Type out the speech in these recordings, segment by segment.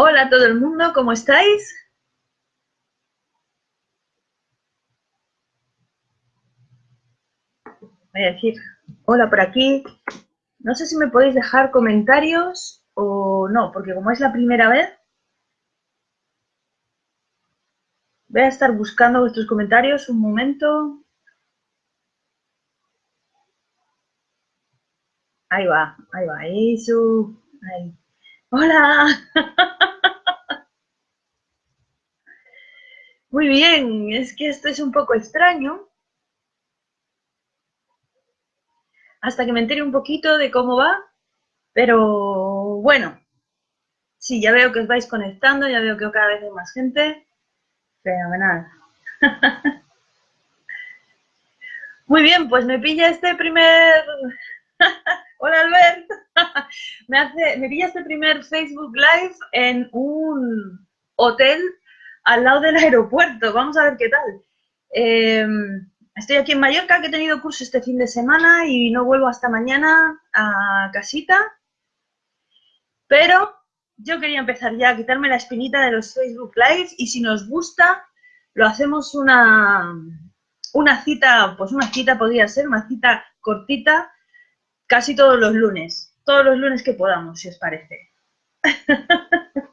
Hola todo el mundo, ¿cómo estáis? Voy a decir hola por aquí. No sé si me podéis dejar comentarios o no, porque como es la primera vez, voy a estar buscando vuestros comentarios un momento. Ahí va, ahí va, eso. Ahí. Hola. Muy bien, es que esto es un poco extraño. Hasta que me entere un poquito de cómo va. Pero bueno, sí, ya veo que os vais conectando, ya veo que cada vez hay más gente. Fenomenal. Muy bien, pues me pilla este primer... Hola Albert. me, hace, me primer Facebook Live en un hotel al lado del aeropuerto. Vamos a ver qué tal. Em, estoy aquí en Mallorca, que he tenido curso este fin de semana y no vuelvo hasta mañana a casita. Pero yo quería empezar ya a quitarme la espinita de los Facebook Lives y si nos gusta, lo hacemos una cita, pues una cita podría ser, una cita cortita, casi todos los lunes, todos los lunes que podamos, si os parece.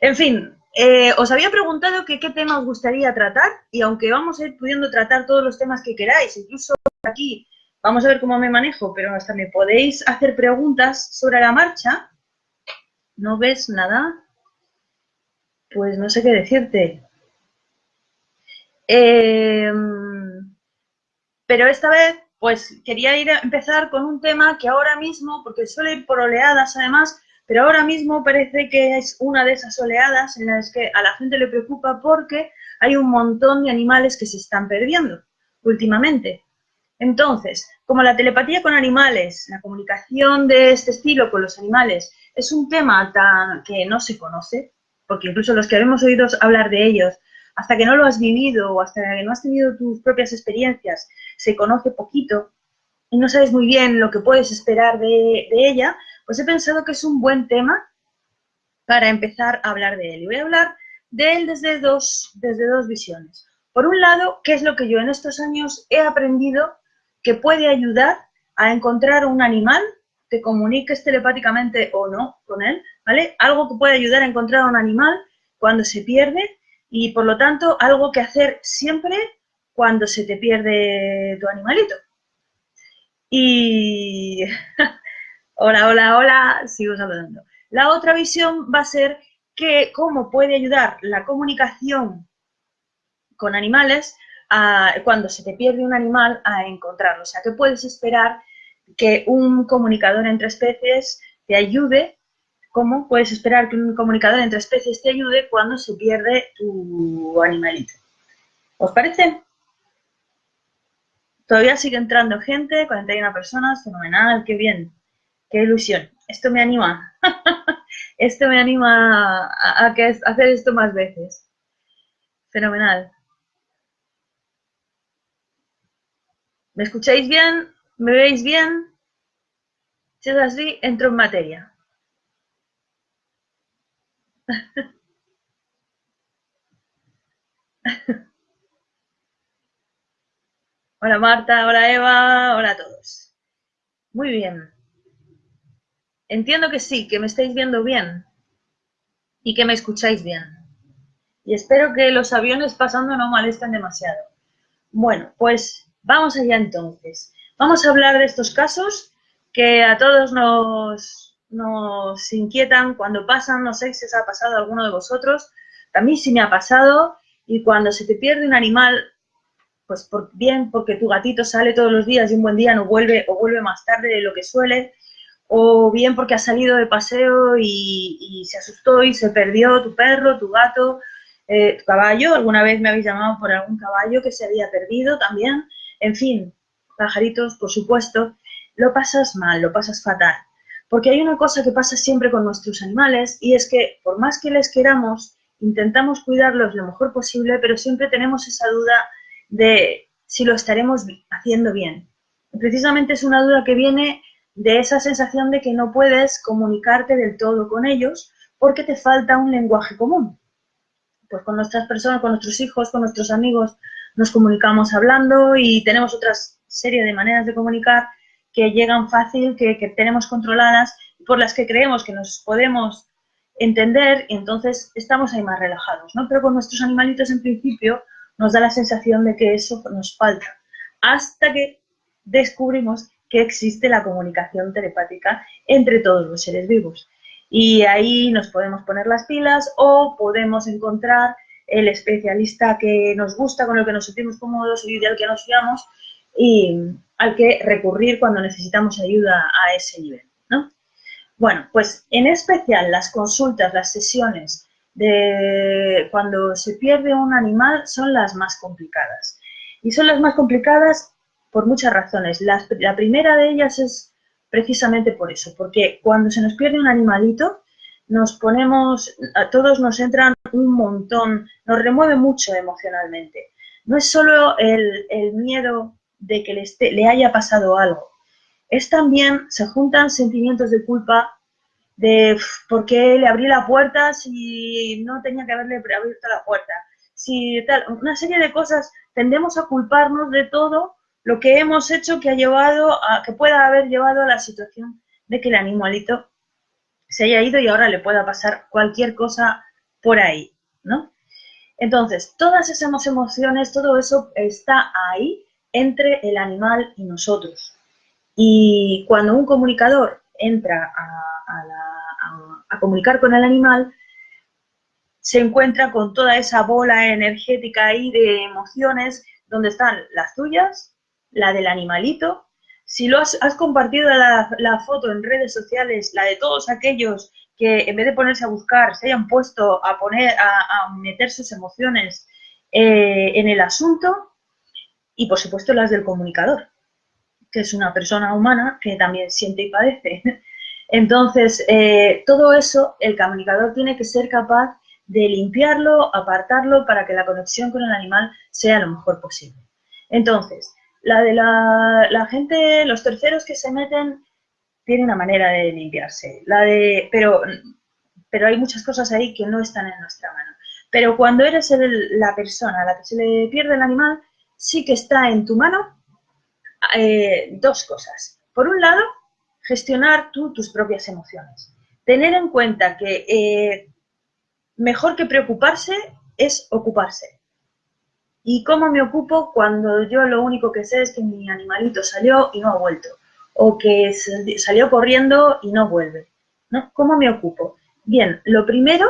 en fin, eh, os había preguntado que qué tema os gustaría tratar y aunque vamos a ir pudiendo tratar todos los temas que queráis, incluso aquí vamos a ver cómo me manejo, pero hasta me podéis hacer preguntas sobre la marcha. ¿No ves nada? Pues no sé qué decirte. Em, pero esta vez, pues quería ir a empezar con un tema que ahora mismo, porque suele ir por oleadas además, pero ahora mismo parece que es una de esas oleadas en las que a la gente le preocupa porque hay un montón de animales que se están perdiendo últimamente. Entonces, como la telepatía con animales, la comunicación de este estilo con los animales, es un tema tan que no se conoce, porque incluso los que hemos oído hablar de ellos, hasta que no lo has vivido o hasta que no has tenido tus propias experiencias, se conoce poquito y no sabes muy bien lo que puedes esperar de, ella, pues he pensado que es un buen tema para empezar a hablar de él. Y voy a hablar de él desde dos, desde dos visiones. Por un lado, qué es lo que yo en estos años he aprendido que puede ayudar a encontrar un animal que comuniques telepáticamente o no con él, ¿vale? Algo que puede ayudar a encontrar un animal cuando se pierde y, por lo tanto, algo que hacer siempre cuando se te pierde tu animalito. Y Hola, hola, hola, sigo saludando. La otra visión va a ser que cómo puede ayudar la comunicación con animales cuando se te pierde un animal a encontrarlo. O sea, que puedes esperar que un comunicador entre especies te ayude. ¿Cómo puedes esperar que un comunicador entre especies te ayude cuando se pierde tu animalito? ¿Os parece? Todavía sigue entrando gente, 41 personas, fenomenal, qué bien. Qué ilusión. Esto me anima. esto me anima a, hacer esto más veces. Fenomenal. ¿Me escucháis bien? ¿Me veis bien? Si es así, entro en materia. hola Marta, hola Eva, hola a todos. Muy bien. Entiendo que sí, que me estáis viendo bien y que me escucháis bien. Y espero que los aviones pasando no molesten demasiado. Bueno, pues vamos allá entonces. Vamos a hablar de estos casos que a todos nos, nos inquietan cuando pasan. No sé si os ha pasado alguno de vosotros. A mí sí me ha pasado. Y cuando se te pierde un animal, pues por, bien porque tu gatito sale todos los días y un buen día no vuelve o vuelve más tarde de lo que suele, o bien porque has salido de paseo y, se asustó y se perdió tu perro, tu gato, eh, tu caballo. Alguna vez me habéis llamado por algún caballo que se había perdido también. En fin, pajaritos, por supuesto, lo pasas mal, lo pasas fatal. Porque hay una cosa que pasa siempre con nuestros animales y es que por más que les queramos, intentamos cuidarlos lo mejor posible, pero siempre tenemos esa duda de si lo estaremos haciendo bien. Precisamente es una duda que viene de esa sensación de que no puedes comunicarte del todo con ellos porque te falta un lenguaje común. Pues con nuestras personas, con nuestros hijos, con nuestros amigos, nos comunicamos hablando y tenemos otra serie de maneras de comunicar que llegan fácil, que, que tenemos controladas, por las que creemos que nos podemos entender y entonces estamos ahí más relajados, ¿no? Pero con nuestros animalitos en principio nos da la sensación de que eso nos falta, hasta que descubrimos que existe la comunicación telepática entre todos los seres vivos. Y ahí nos podemos poner las pilas o podemos encontrar el especialista que nos gusta, con el que nos sentimos cómodos y del que nos fiamos y al que recurrir cuando necesitamos ayuda a ese nivel. ¿no? Bueno, pues en especial las consultas, las sesiones de cuando se pierde un animal son las más complicadas. Y son las más complicadas por muchas razones. La, primera de ellas es precisamente por eso, porque cuando se nos pierde un animalito, nos ponemos, a todos nos entran un montón, nos remueve mucho emocionalmente. No es solo el, miedo de que le, le haya pasado algo, es también, se juntan sentimientos de culpa de por qué le abrí la puerta si no tenía que haberle abierto la puerta. Si tal, una serie de cosas, tendemos a culparnos de todo lo que hemos hecho que ha llevado a, que pueda haber llevado a la situación de que el animalito se haya ido y ahora le pueda pasar cualquier cosa por ahí, ¿no? Entonces, todas esas emociones, todo eso está ahí entre el animal y nosotros. Y cuando un comunicador entra a, comunicar con el animal, se encuentra con toda esa bola energética ahí de emociones donde están las tuyas, la del animalito. Si lo has, compartido la, foto en redes sociales, la de todos aquellos que en vez de ponerse a buscar, se hayan puesto a poner, a, meter sus emociones eh, en el asunto, y por supuesto las del comunicador que es una persona humana que también siente y padece. Entonces, eh, todo eso el comunicador tiene que ser capaz de limpiarlo, apartarlo para que la conexión con el animal sea lo mejor posible. Entonces, la de la, gente, los terceros que se meten, tiene una manera de limpiarse. La de, pero, pero hay muchas cosas ahí que no están en nuestra mano. Pero cuando eres la persona a la que se le pierde el animal, sí que está en tu mano eh, dos cosas. Por un lado, gestionar tú tus propias emociones. Tener en cuenta que eh, mejor que preocuparse es ocuparse. ¿Y cómo me ocupo cuando yo lo único que sé es que mi animalito salió y no ha vuelto? O que salió corriendo y no vuelve. ¿no? ¿Cómo me ocupo? Bien, lo primero,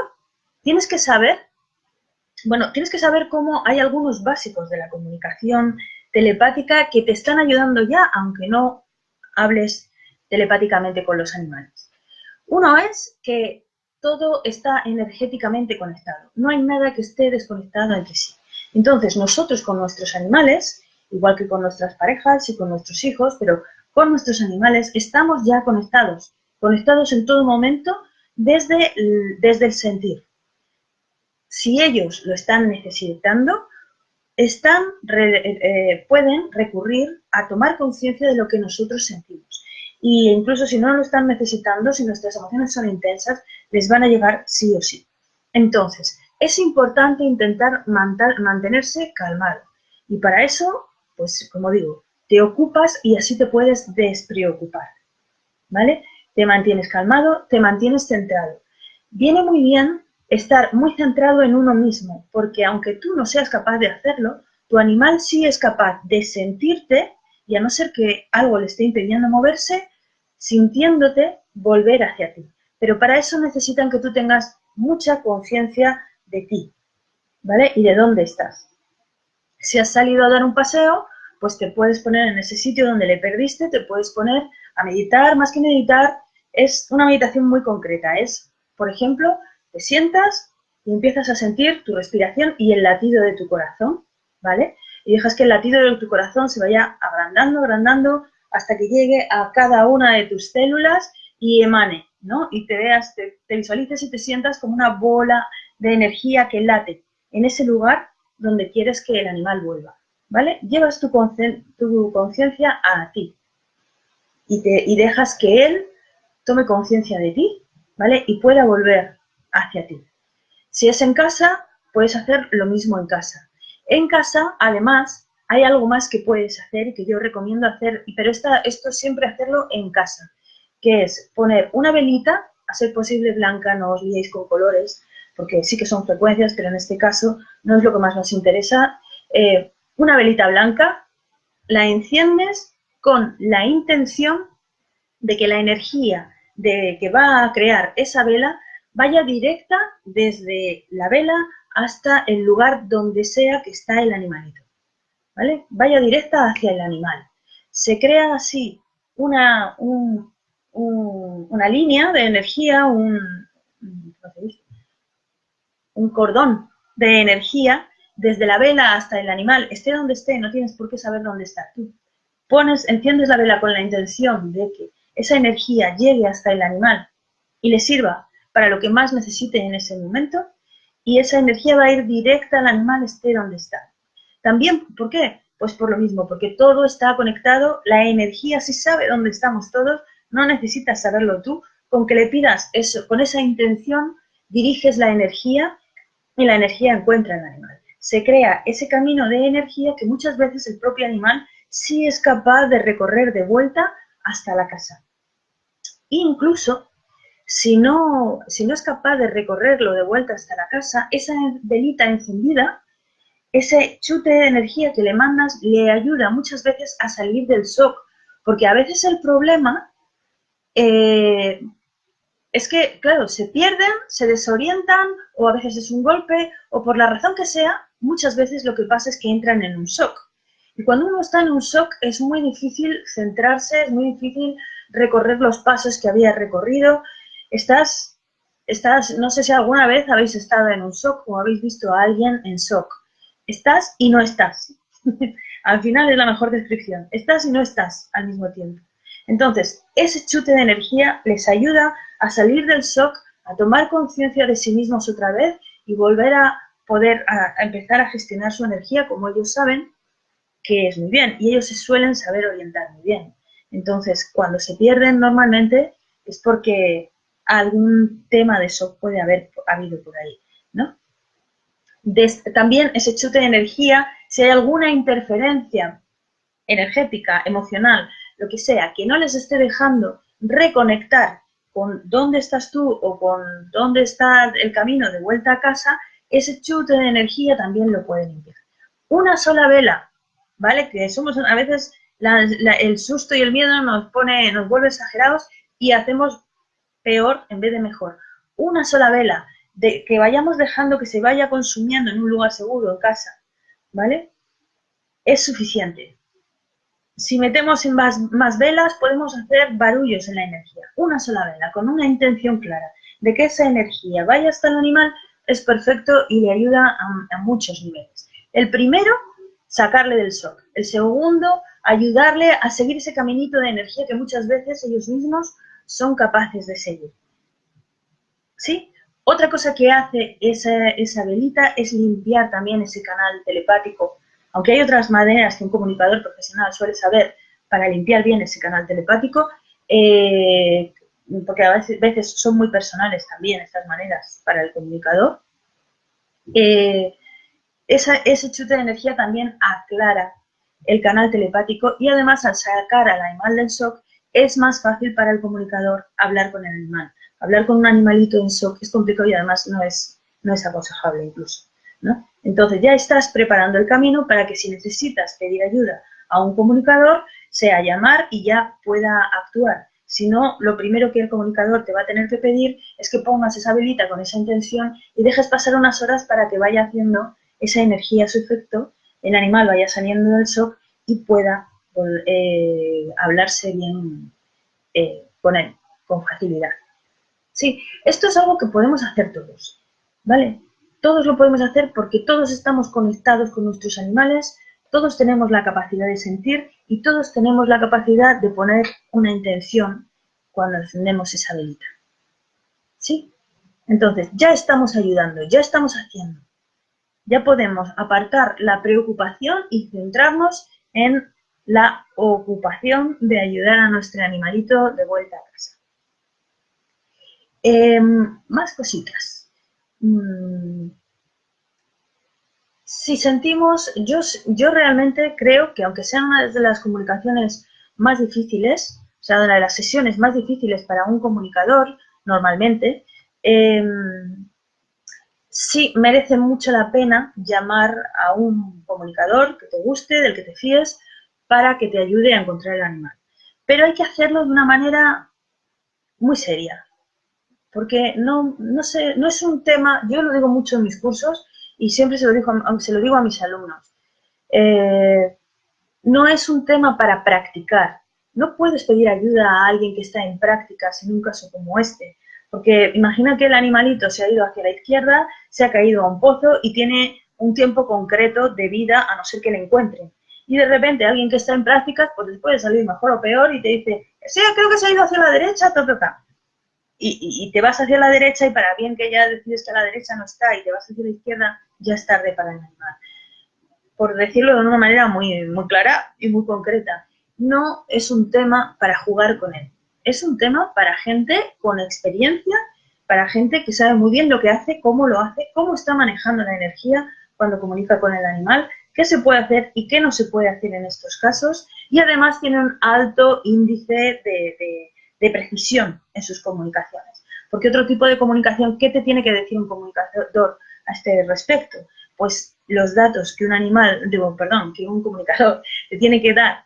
tienes que saber, bueno, tienes que saber cómo hay algunos básicos de la comunicación telepática que te están ayudando ya, aunque no hables telepáticamente con los animales. Uno es que todo está energéticamente conectado. No hay nada que esté desconectado entre sí. Entonces, nosotros con nuestros animales, igual que con nuestras parejas y con nuestros hijos, pero con nuestros animales, estamos ya conectados, conectados en todo momento desde, desde el sentir. Si ellos lo están necesitando, eh, pueden recurrir a tomar conciencia de lo que nosotros sentimos. Y incluso si no lo están necesitando, si nuestras emociones son intensas, les van a llegar sí o sí. Entonces, es importante intentar mantenerse calmado. Y para eso, pues como digo, te ocupas y así te puedes despreocupar. ¿Vale? Te mantienes calmado, te mantienes centrado. Viene muy bien estar muy centrado en uno mismo, porque aunque tú no seas capaz de hacerlo, tu animal sí es capaz de sentirte y a no ser que algo le esté impidiendo moverse, sintiéndote volver hacia ti. Pero para eso necesitan que tú tengas mucha conciencia de ti, ¿vale? Y de dónde estás. Si has salido a dar un paseo, pues te puedes poner en ese sitio donde le perdiste, te puedes poner a meditar, más que meditar, es una meditación muy concreta, es, por ejemplo, te sientas y empiezas a sentir tu respiración y el latido de tu corazón, ¿vale? Y dejas que el latido de tu corazón se vaya agrandando, agrandando, hasta que llegue a cada una de tus células y emane, ¿no? Y te veas, te, visualices y te sientas como una bola de energía que late en ese lugar donde quieres que el animal vuelva, ¿vale? Llevas tu conciencia a ti y, te, y dejas que él tome conciencia de ti, ¿vale? Y pueda volver hacia ti. Si es en casa, puedes hacer lo mismo en casa. En casa, además, hay algo más que puedes hacer y que yo recomiendo hacer, pero esto siempre hacerlo en casa, que es poner una velita, a ser posible blanca, no os liéis con colores, porque sí que son frecuencias, pero en este caso no es lo que más nos interesa. Eh, una velita blanca, la enciendes con la intención de que la energía de que va a crear esa vela vaya directa desde la vela hasta el lugar donde sea que está el animalito. ¿Vale? Vaya directa hacia el animal. Se crea así una, una línea de energía, un, un cordón de energía desde la vela hasta el animal, esté donde esté, no tienes por qué saber dónde está. Tú pones, enciendes la vela con la intención de que esa energía llegue hasta el animal y le sirva para lo que más necesite en ese momento y esa energía va a ir directa al animal esté donde está. También, ¿por qué? Pues por lo mismo, porque todo está conectado, la energía sí sabe dónde estamos todos, no necesitas saberlo tú, con que le pidas eso, con esa intención diriges la energía y la energía encuentra al animal. Se crea ese camino de energía que muchas veces el propio animal sí es capaz de recorrer de vuelta hasta la casa. Incluso si no, si no es capaz de recorrerlo de vuelta hasta la casa, esa velita encendida, ese chute de energía que le mandas le ayuda muchas veces a salir del shock, porque a veces el problema eh, es que, claro, se pierden, se desorientan, o a veces es un golpe, o por la razón que sea, muchas veces lo que pasa es que entran en un shock. Y cuando uno está en un shock es muy difícil centrarse, es muy difícil recorrer los pasos que había recorrido. Estás, estás, no sé si alguna vez habéis estado en un shock o habéis visto a alguien en shock. Estás y no estás. al final es la mejor descripción. Estás y no estás al mismo tiempo. Entonces, ese chute de energía les ayuda a salir del shock, a tomar conciencia de sí mismos otra vez y volver a poder a, empezar a gestionar su energía como ellos saben que es muy bien y ellos se suelen saber orientar muy bien. Entonces, cuando se pierden normalmente es porque algún tema de shock puede haber habido por ahí, ¿no? también ese chute de energía, si hay alguna interferencia energética, emocional, lo que sea, que no les esté dejando reconectar con dónde estás tú o con dónde está el camino de vuelta a casa, ese chute de energía también lo puede limpiar. Una sola vela, ¿vale? Que somos a veces el susto y el miedo nos pone, nos vuelve exagerados y hacemos peor en vez de mejor. Una sola vela, de que vayamos dejando que se vaya consumiendo en un lugar seguro, en casa, ¿vale? Es suficiente. Si metemos en más, velas, podemos hacer barullos en la energía. Una sola vela, con una intención clara de que esa energía vaya hasta el animal, es perfecto y le ayuda a, muchos niveles. El primero, sacarle del shock. El segundo, ayudarle a seguir ese caminito de energía que muchas veces ellos mismos son capaces de seguir. ¿Sí? Otra cosa que hace esa, esa velita es limpiar también ese canal telepático aunque hay otras maneras que un comunicador profesional suele saber para limpiar bien ese canal telepático, eh, porque a veces, son muy personales también estas maneras para el comunicador, eh, ese chute de energía también aclara el canal telepático y además al sacar al animal del shock es más fácil para el comunicador hablar con el animal. Hablar con un animalito en shock es complicado y además no es, no es aconsejable incluso. ¿no? Entonces ya estás preparando el camino para que si necesitas pedir ayuda a un comunicador, sea llamar y ya pueda actuar. Si no, lo primero que el comunicador te va a tener que pedir es que pongas esa velita con esa intención y dejes pasar unas horas para que vaya haciendo esa energía su efecto, el animal vaya saliendo del shock y pueda eh, hablarse bien eh, con él, con facilidad. Sí, esto es algo que podemos hacer todos, ¿vale? Todos lo podemos hacer porque todos estamos conectados con nuestros animales, todos tenemos la capacidad de sentir y todos tenemos la capacidad de poner una intención cuando encendemos esa velita. ¿Sí? Entonces, ya estamos ayudando, ya estamos haciendo. Ya podemos apartar la preocupación y centrarnos en la ocupación de ayudar a nuestro animalito de vuelta a casa. Em, más cositas. mm, si sentimos, yo, yo realmente creo que aunque sean una de las comunicaciones más difíciles, o sea, una de las sesiones más difíciles para un comunicador, normalmente, em, sí merece mucho la pena llamar a un comunicador que te guste, del que te fíes, para que te ayude a encontrar el animal. Pero hay que hacerlo de una manera muy seria, porque no, no, es un tema, yo lo digo mucho en mis cursos y siempre se lo, digo, se lo digo a mis alumnos, eh, no es un tema para practicar, no puedes pedir ayuda a alguien que está en prácticas en un caso como este, porque imagina que el animalito se ha ido hacia la izquierda, se ha caído a un pozo y tiene un tiempo concreto de vida a no ser que le encuentren. Y de repente alguien que está en prácticas, pues les puede salir mejor o peor y te dice, sí, creo que se ha ido hacia la derecha, toca. Y, y, te vas hacia la derecha y para bien que ya decides que a la derecha no está y te vas hacia la izquierda, ya es tarde para el animal. Por decirlo de una manera muy, muy clara y muy concreta no es un tema para jugar con él. Es un tema para gente con experiencia, para gente que sabe muy bien lo que hace, cómo lo hace, cómo está manejando la energía cuando comunica con el animal, qué se puede hacer y qué no se puede hacer en estos casos. Y además tiene un alto índice de, de precisión en sus comunicaciones. Porque otro tipo de comunicación, ¿qué te tiene que decir un comunicador a este respecto? Pues los datos que un animal, digo, perdón, que un comunicador te tiene que dar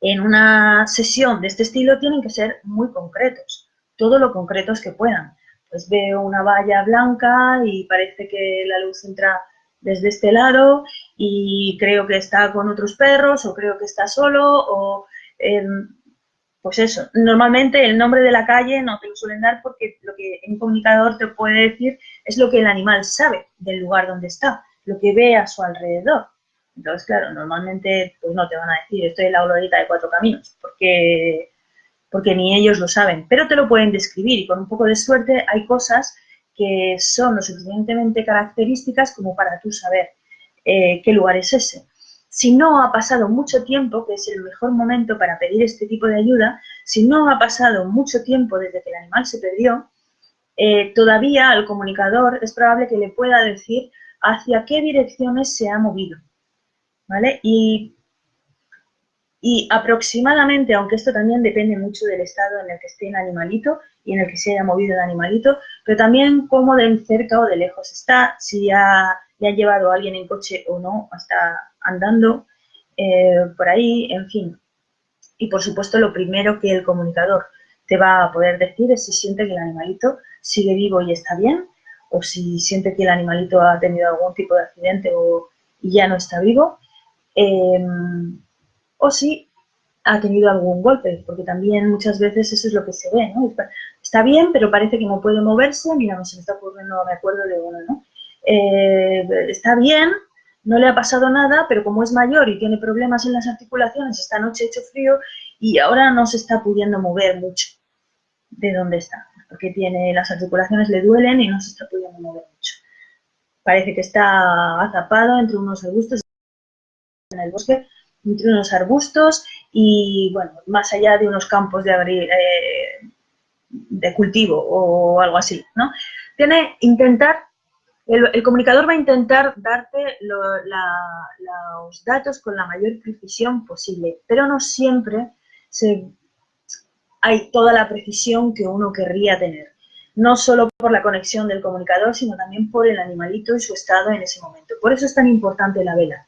en una sesión de este estilo tienen que ser muy concretos, todo lo concretos que puedan. Pues veo una valla blanca y parece que la luz entra desde este lado y creo que está con otros perros o creo que está solo o em, pues eso. Normalmente el nombre de la calle no te lo suelen dar porque lo que un comunicador te puede decir es lo que el animal sabe del lugar donde está, lo que ve a su alrededor. Entonces, claro, normalmente pues no te van a decir estoy en la glorieta de cuatro caminos, porque, porque ni ellos lo saben, pero te lo pueden describir y con un poco de suerte hay cosas que son lo suficientemente características como para tú saber eh, qué lugar es ese. Si no ha pasado mucho tiempo, que es el mejor momento para pedir este tipo de ayuda, si no ha pasado mucho tiempo desde que el animal se perdió, eh, todavía al comunicador es probable que le pueda decir hacia qué direcciones se ha movido. ¿vale? Y, y aproximadamente, aunque esto también depende mucho del estado en el que esté el animalito y en el que se haya movido el animalito, pero también cómo de cerca o de lejos está, si ya ha llevado a alguien en coche o no, hasta andando eh, por ahí, en fin. Y por supuesto, lo primero que el comunicador te va a poder decir es si siente que el animalito sigue vivo y está bien, o si siente que el animalito ha tenido algún tipo de accidente o, y ya no está vivo, Em, o si ha tenido algún golpe, porque también muchas veces eso es lo que se ve, ¿no? Está bien, pero parece que no puede moverse, mira, no se me está ocurriendo, me acuerdo de uno, ¿no? Eh, está bien, no le ha pasado nada, pero como es mayor y tiene problemas en las articulaciones, esta noche ha hecho frío y ahora no se está pudiendo mover mucho de donde está, porque tiene las articulaciones le duelen y no se está pudiendo mover mucho. Parece que está azapado entre unos arbustos en el bosque, entre unos arbustos y, bueno, más allá de unos campos de, eh, de cultivo o algo así, ¿no? Tiene intentar, el, comunicador va a intentar darte los datos con la mayor precisión posible, pero no siempre hay toda la precisión que uno querría tener no solo por la conexión del comunicador, sino también por el animalito y su estado en ese momento. Por eso es tan importante la vela.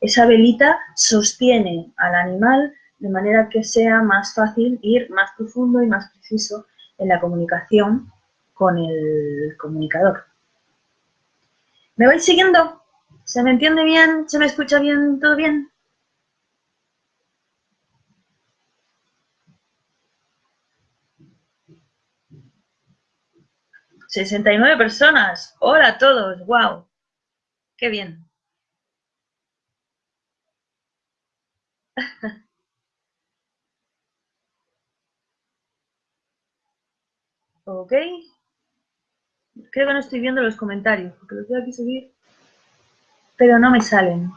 Esa velita sostiene al animal de manera que sea más fácil ir más profundo y más preciso en la comunicación con el comunicador. ¿Me vais siguiendo? ¿Se me entiende bien? ¿Se me escucha bien? ¿Todo bien? ¡69 personas! ¡Hola a todos! ¡Wow! ¡Qué bien! Ok. Creo que no estoy viendo los comentarios, porque los voy aquí subir, pero no me salen.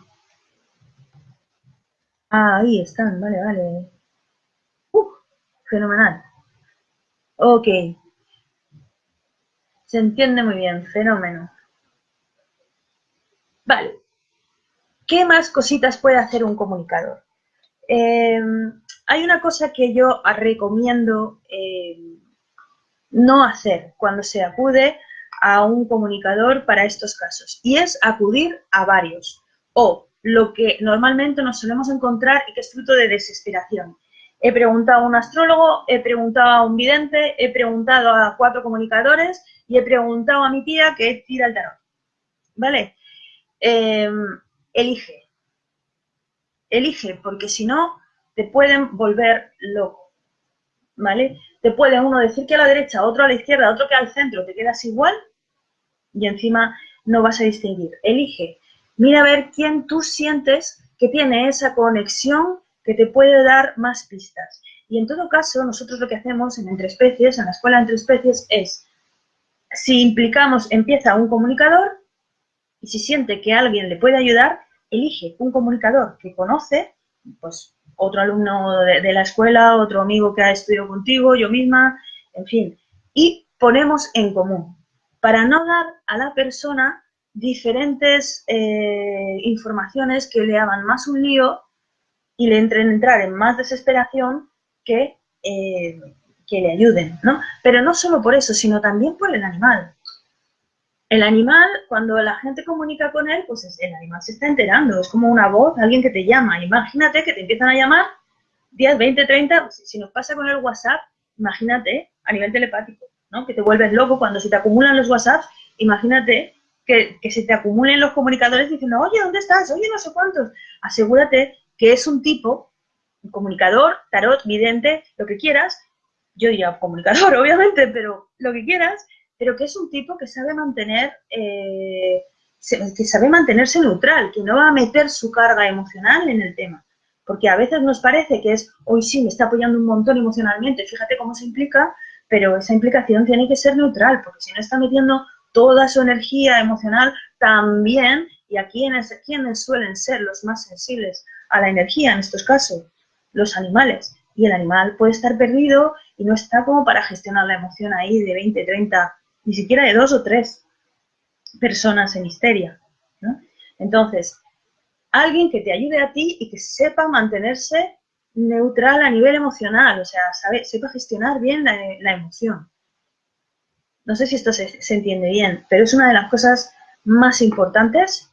Ah, ahí están, vale, vale. fenomenal. Ok. Se entiende muy bien, fenómeno. Vale. ¿Qué más cositas puede hacer un comunicador? Eh, hay una cosa que yo recomiendo eh, no hacer cuando se acude a un comunicador para estos casos y es acudir a varios o lo que normalmente nos solemos encontrar y que es fruto de desesperación. He preguntado a un astrólogo, he preguntado a un vidente, he preguntado a cuatro comunicadores y he preguntado a mi tía que tira el tarot. ¿Vale? Em, elige. Elige, porque si no, te pueden volver loco. ¿Vale? Te puede uno decir que a la derecha, otro a la izquierda, otro que al centro, te quedas igual y encima no vas a distinguir. Elige. Mira a ver quién tú sientes que tiene esa conexión que te puede dar más pistas. Y en todo caso, nosotros lo que hacemos en Entre Especies, en la escuela Entre Especies, es, si implicamos, empieza un comunicador y si siente que alguien le puede ayudar, elige un comunicador que conoce, pues otro alumno de, la escuela, otro amigo que ha estudiado contigo, yo misma, en fin, y ponemos en común para no dar a la persona diferentes eh, informaciones que le hagan más un lío y le entren entrar en más desesperación que, eh, que le ayuden, ¿no? Pero no solo por eso, sino también por el animal. El animal, cuando la gente comunica con él, pues el animal se está enterando, es como una voz, alguien que te llama. Imagínate que te empiezan a llamar 10, 20, 30, si nos pasa con el WhatsApp, imagínate a nivel telepático, ¿no? Que te vuelves loco cuando se te acumulan los WhatsApps, imagínate que, que se te acumulen los comunicadores diciendo, oye, ¿dónde estás? Oye, no sé cuántos. Asegúrate que es un tipo, un comunicador, tarot, vidente, lo que quieras, yo diría comunicador, obviamente, pero lo que quieras, pero que es un tipo que sabe mantener, eh, que sabe mantenerse neutral, que no va a meter su carga emocional en el tema. Porque a veces nos parece que es, hoy sí, me está apoyando un montón emocionalmente, fíjate cómo se implica, pero esa implicación tiene que ser neutral, porque si no está metiendo toda su energía emocional también, y a quienes, quienes suelen ser los más sensibles a la energía en estos casos, los animales. Y el animal puede estar perdido y no está como para gestionar la emoción ahí de 20, 30, ni siquiera de dos o tres personas en histeria. Entonces, alguien que te ayude a ti y que sepa mantenerse neutral a nivel emocional, o sea, sabe, sepa gestionar bien la, emoción. No sé si esto se, entiende bien, pero es una de las cosas más importantes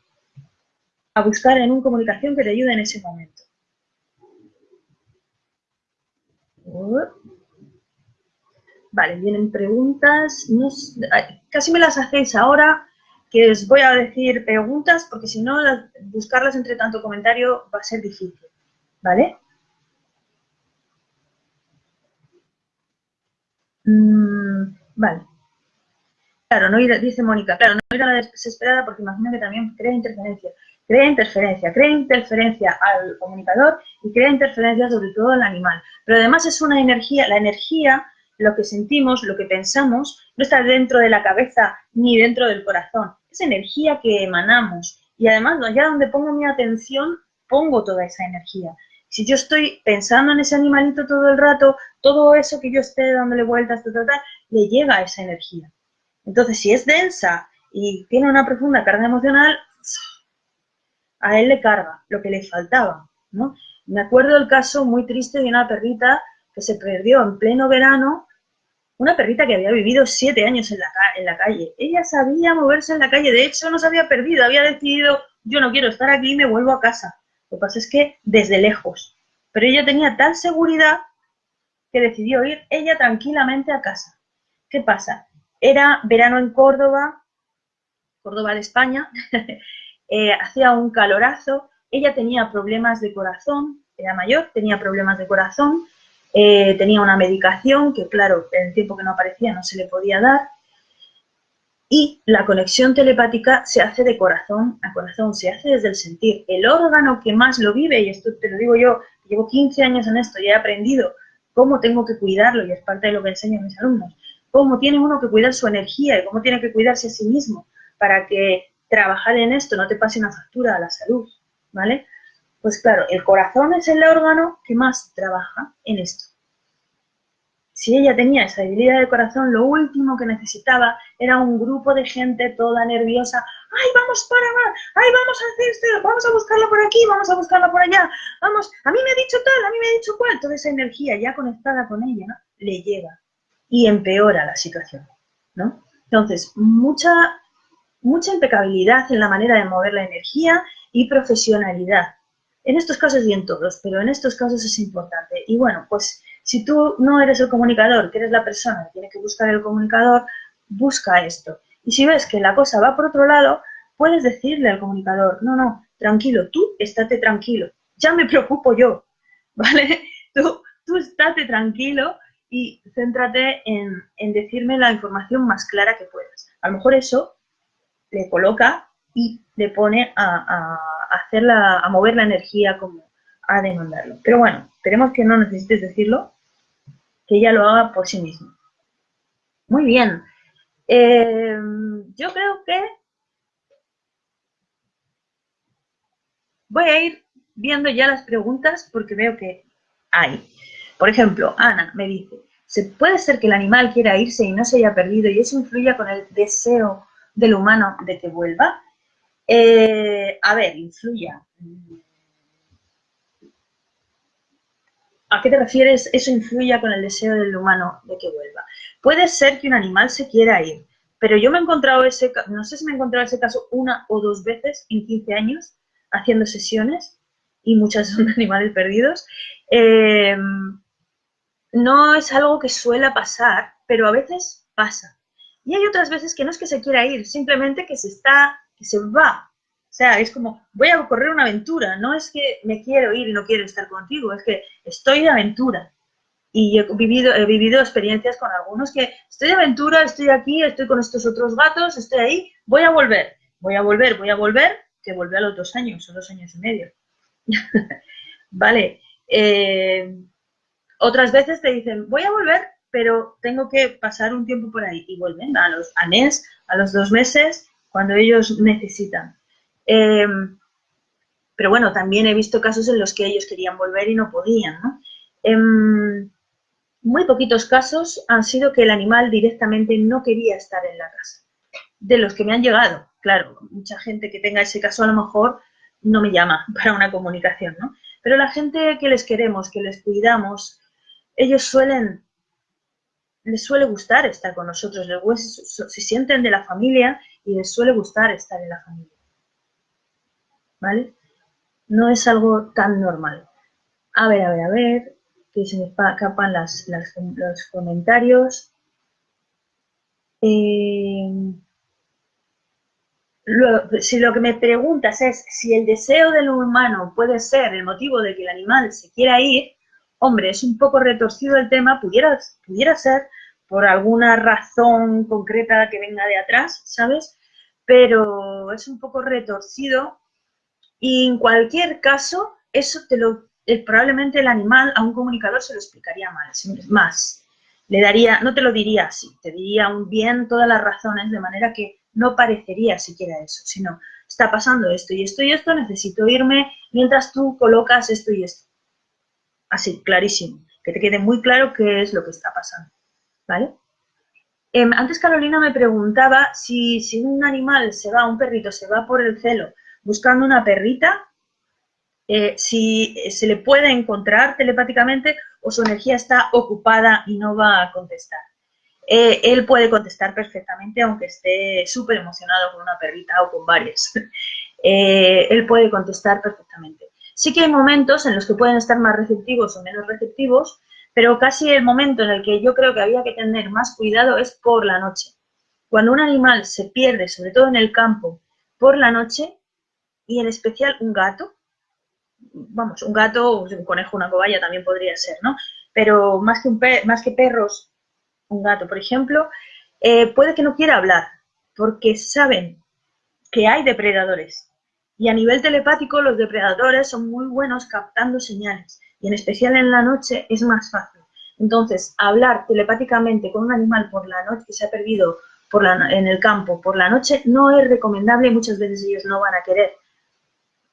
a buscar en un comunicación que te ayude en ese momento. Vale, vienen preguntas. casi me las hacéis ahora, que os voy a decir preguntas, porque si no, buscarlas entre tanto comentario va a ser difícil. ¿Vale? Mm, vale. Claro, no ir, dice Mónica, claro, no ir a la desesperada porque imagino que también crea interferencia crea interferencia, crea interferencia al comunicador y crea interferencia sobre todo al animal. Pero además es una energía, la energía, lo que sentimos, lo que pensamos, no está dentro de la cabeza ni dentro del corazón, es energía que emanamos. Y además, ya donde pongo mi atención, pongo toda esa energía. Si yo estoy pensando en ese animalito todo el rato, todo eso que yo esté dándole vueltas, le llega esa energía. Entonces, si es densa y tiene una profunda carga emocional, a él le carga lo que le faltaba, ¿no? Me acuerdo del caso muy triste de una perrita que se perdió en pleno verano, una perrita que había vivido siete años en la, la calle. Ella sabía moverse en la calle, de hecho no se había perdido, había decidido, yo no quiero estar aquí, me vuelvo a casa. Lo que pasa es que desde lejos. Pero ella tenía tal seguridad que decidió ir ella tranquilamente a casa. ¿Qué pasa? Era verano en Córdoba, Córdoba de España, Eh, hacía un calorazo, ella tenía problemas de corazón, era mayor, tenía problemas de corazón, eh, tenía una medicación que, claro, en el tiempo que no aparecía no se le podía dar, y la conexión telepática se hace de corazón a corazón, se hace desde el sentir. El órgano que más lo vive, y esto te lo digo yo, llevo 15 años en esto y he aprendido cómo tengo que cuidarlo, y es parte de lo que enseño a mis alumnos, cómo tiene uno que cuidar su energía y cómo tiene que cuidarse a sí mismo para que trabajar en esto no te pase una factura a la salud, ¿vale? Pues claro, el corazón es el órgano que más trabaja en esto. si ella tenía esa debilidad de corazón, lo último que necesitaba era un grupo de gente toda nerviosa. ¡Ay, vamos para más! ¡Ay, vamos a hacer esto! ¡Vamos a buscarla por aquí! ¡Vamos a buscarla por allá! ¡Vamos! ¡A mí me ha dicho tal! ¡A mí me ha dicho cuál! Toda esa energía ya conectada con ella le llega y empeora la situación, ¿no? Entonces, mucha, mucha impecabilidad en la manera de mover la energía y profesionalidad. En estos casos y en todos, pero en estos casos es importante. Y bueno, pues si tú no eres el comunicador, que eres la persona que tiene que buscar el comunicador, busca esto. Y si ves que la cosa va por otro lado, puedes decirle al comunicador, no, no, tranquilo, tú estate tranquilo, ya me preocupo yo, ¿vale? Tú, tú estate tranquilo y céntrate en, decirme la información más clara que puedas. A lo mejor eso le coloca y le pone a, a mover la energía como a demandarlo. Pero bueno, esperemos que no necesites decirlo que ella lo haga por sí misma. Muy bien. Eh, yo creo que voy a ir viendo ya las preguntas porque veo que hay. Por ejemplo, Ana me dice, ¿se puede ser que el animal quiera irse y no se haya perdido y eso influya con el deseo del humano de que vuelva? Eh, a ver, influya. ¿A qué te refieres? Eso influya con el deseo del humano de que vuelva. Puede ser que un animal se quiera ir, pero yo me he encontrado ese, no sé si me he encontrado ese caso una o dos veces en 15 años haciendo sesiones y muchas son animales perdidos. Em, no es algo que suele pasar, pero a veces pasa. Y hay otras veces que no es que se quiera ir, simplemente que se está, que se va, o sea, es como, voy a correr una aventura, no es que me quiero ir y no quiero estar contigo, es que estoy de aventura. Y he vivido, he vivido experiencias con algunos que estoy de aventura, estoy aquí, estoy con estos otros gatos, estoy ahí, voy a volver, voy a volver, voy a volver, que volví a los dos años, o dos años y medio. vale. Eh, otras veces te dicen, voy a volver, pero tengo que pasar un tiempo por ahí. Y vuelven a los a mes, a los dos meses, cuando ellos necesitan. Em, pero bueno, también he visto casos en los que ellos querían volver y no podían, ¿no? Em, muy poquitos casos han sido que el animal directamente no quería estar en la casa. De los que me han llegado, claro, mucha gente que tenga ese caso a lo mejor no me llama para una comunicación, ¿no? Pero la gente que les queremos, que les cuidamos, ellos suelen, les suele gustar estar con nosotros, les, se sienten de la familia y les suele gustar estar en la familia. ¿vale? No es algo tan normal. A ver, a ver, a ver, que se me escapan los comentarios. Eh, si lo que me preguntas es si el deseo del humano puede ser el motivo de que el animal se quiera ir, hombre, es un poco retorcido el tema, pudiera, pudiera ser por alguna razón concreta que venga de atrás, ¿sabes? Pero es un poco retorcido y en cualquier caso, eso te lo, eh, probablemente el animal a un comunicador se lo explicaría mal, más. Le daría, no te lo diría así, te diría un bien todas las razones, de manera que no parecería siquiera eso, sino está pasando esto y esto y esto, necesito irme mientras tú colocas esto y esto. Así, clarísimo, que te quede muy claro qué es lo que está pasando, ¿vale? Em, antes Carolina me preguntaba si, si un animal se va, un perrito se va por el celo buscando una perrita, eh, si se le puede encontrar telepáticamente o su energía está ocupada y no va a contestar. Eh, él puede contestar perfectamente aunque esté súper emocionado con una perrita o con varias. Eh, él puede contestar perfectamente. Sí que hay momentos en los que pueden estar más receptivos o menos receptivos, pero casi el momento en el que yo creo que había que tener más cuidado es por la noche. Cuando un animal se pierde, sobre todo en el campo, por la noche, y en especial un gato, vamos, un gato, un conejo, una cobaya también podría ser, ¿no? Pero más que, un más que perros, un gato, por ejemplo, eh, puede que no quiera hablar, porque saben que hay depredadores. Y a nivel telepático los depredadores son muy buenos captando señales, y en especial en la noche es más fácil. Entonces, hablar telepáticamente con un animal por la noche que se ha perdido por la, en el campo por la noche no es recomendable y muchas veces ellos no van a querer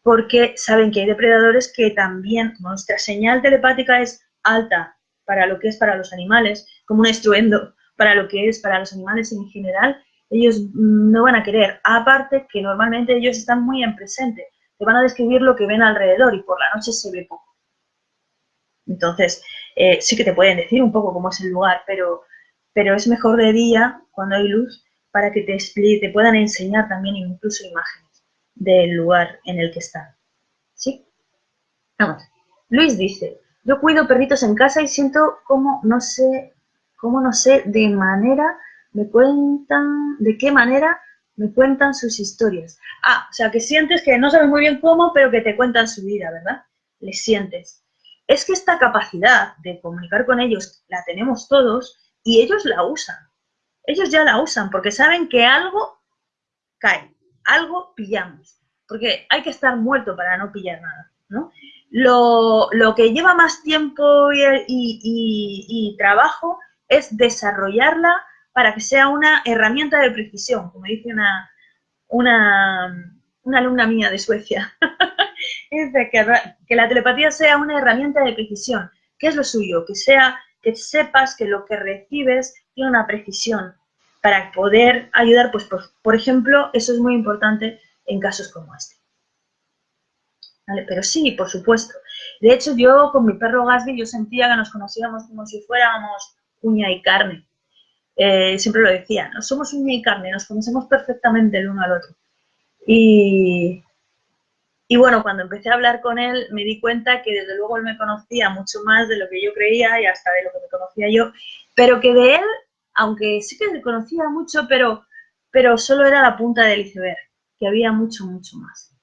porque saben que hay depredadores que también, nuestra señal telepática es alta, para lo que es para los animales, como un estruendo para lo que es para los animales en general, ellos no van a querer. Aparte que normalmente ellos están muy en presente, te van a describir lo que ven alrededor y por la noche se ve poco. Entonces, eh, sí que te pueden decir un poco cómo es el lugar, pero, pero es mejor de día, cuando hay luz, para que te, te puedan enseñar también incluso imágenes del lugar en el que están. ¿Sí? Vamos. Luis dice, yo cuido perritos en casa y siento como no sé, como no sé de manera, me cuentan, de qué manera me cuentan sus historias. Ah, o sea, que sientes que no sabes muy bien cómo, pero que te cuentan su vida, ¿verdad? Les sientes. Es que esta capacidad de comunicar con ellos la tenemos todos y ellos la usan. Ellos ya la usan porque saben que algo cae, algo pillamos. Porque hay que estar muerto para no pillar nada, ¿no? Lo, que lleva más tiempo y, trabajo es desarrollarla para que sea una herramienta de precisión, como dice una, una alumna mía de Suecia. es que, la telepatía sea una herramienta de precisión. ¿Qué es lo suyo? Que sea, que sepas que lo que recibes tiene una precisión para poder ayudar, pues por, por ejemplo, eso es muy importante en casos como este. Pero sí, por supuesto. De hecho, yo con mi perro Gasby, yo sentía que nos conocíamos como si fuéramos uña y carne. Eh, siempre lo decía, no somos uña y carne, nos conocemos perfectamente el uno al otro. Y, y bueno, cuando empecé a hablar con él, me di cuenta que desde luego él me conocía mucho más de lo que yo creía y hasta de lo que me conocía yo, pero que de él, aunque sí que me conocía mucho, pero, pero solo era la punta del iceberg, que había mucho, mucho más.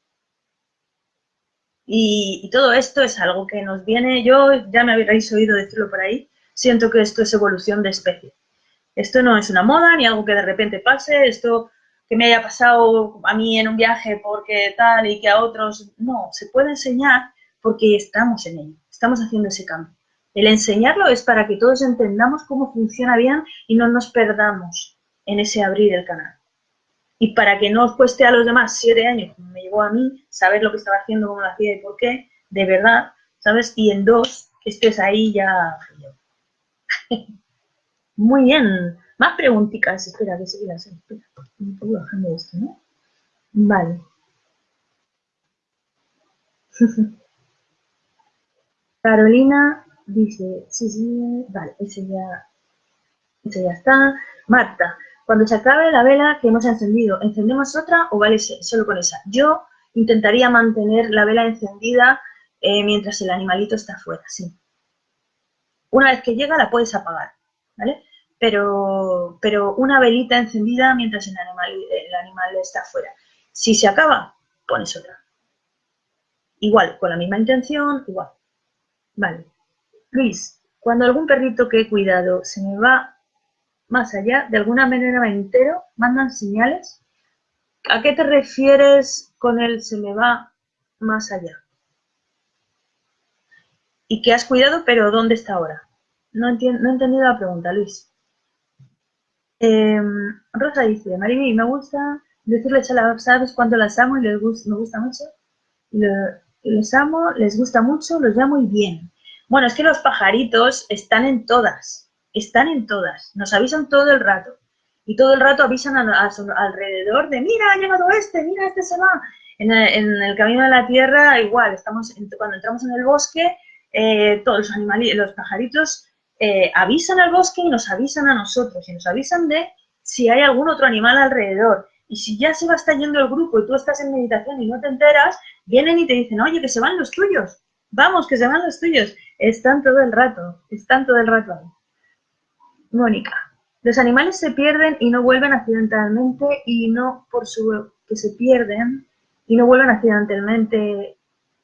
Y, todo esto es algo que nos viene, yo ya me habréis oído decirlo por ahí, siento que esto es evolución de especie. Esto no es una moda ni algo que de repente pase, esto que me haya pasado a mí en un viaje porque tal y que a otros, no, se puede enseñar porque estamos en ello, estamos haciendo ese cambio. El enseñarlo es para que todos entendamos cómo funciona bien y no nos perdamos en ese abrir el canal. Y para que no os cueste a los demás siete años, como me llevó a mí, saber lo que estaba haciendo, cómo lo hacía y por qué, de verdad, ¿sabes? Y en dos, estés ahí ya... Muy bien. Más preguntitas. Espera, que se las espera. Me estoy bajando esto, ¿no? Vale. Carolina dice, sí, sí, vale, ese ya, ese ya está. Marta, cuando se acabe la vela que hemos encendido, ¿encendemos otra o vale solo con esa? Yo intentaría mantener la vela encendida eh, mientras el animalito está fuera, sí. Una vez que llega la puedes apagar, ¿vale? Pero, pero una velita encendida mientras el animal, el animal está fuera. Si se acaba, pones otra. Igual, con la misma intención, igual. Vale. Luis, cuando algún perrito que he cuidado se me va más allá, de alguna manera me entero, mandan señales. ¿A qué te refieres con el se me va más allá? Y que has cuidado, pero ¿dónde está ahora? No, no he entendido la pregunta, Luis. Rosa dice, Marimi, me gusta decirles a las aves cuando las amo y les gusta, me gusta mucho. les amo, les gusta mucho, los llamo y bien. Bueno, es que los pajaritos están en todas están en todas, nos avisan todo el rato. Y todo el rato avisan a, su alrededor de, mira, ha llegado este, mira, este se va. En el, camino de la tierra, igual, estamos cuando entramos en el bosque, eh, todos los animales, los pajaritos eh, avisan al bosque y nos avisan a nosotros, y nos avisan de si hay algún otro animal alrededor. Y si ya se va estar yendo el grupo y tú estás en meditación y no te enteras, vienen y te dicen, oye, que se van los tuyos, vamos, que se van los tuyos. Están todo el rato, están todo el rato ahí. Mónica, los animales se pierden y no vuelven accidentalmente y no por su que se pierden y no vuelven accidentalmente